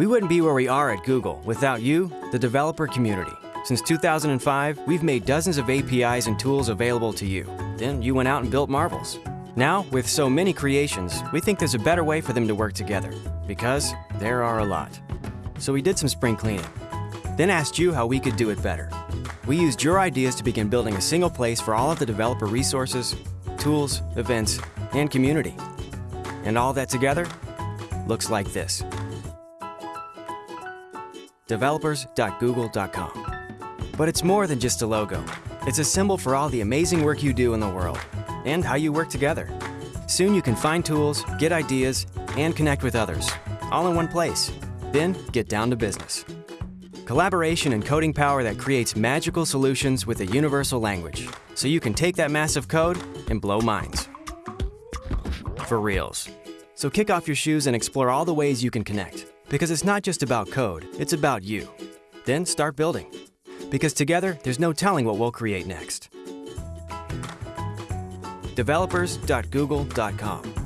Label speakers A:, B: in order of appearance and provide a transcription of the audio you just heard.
A: We wouldn't be where we are at Google without you, the developer community. Since 2005, we've made dozens of APIs and tools available to you. Then you went out and built marvels. Now, with so many creations, we think there's a better way for them to work together, because there are a lot. So we did some spring cleaning, then asked you how we could do it better. We used your ideas to begin building a single place for all of the developer resources, tools, events, and community. And all that together looks like this. developers.google.com. But it's more than just a logo. It's a symbol for all the amazing work you do in the world and how you work together. Soon you can find tools, get ideas, and connect with others, all in one place. Then get down to business. Collaboration and coding power that creates magical solutions with a universal language, so you can take that massive code and blow minds. For reals. So kick off your shoes and explore all the ways you can connect. Because it's not just about code, it's about you. Then start building. Because together, there's no telling what we'll create next. Developers.google.com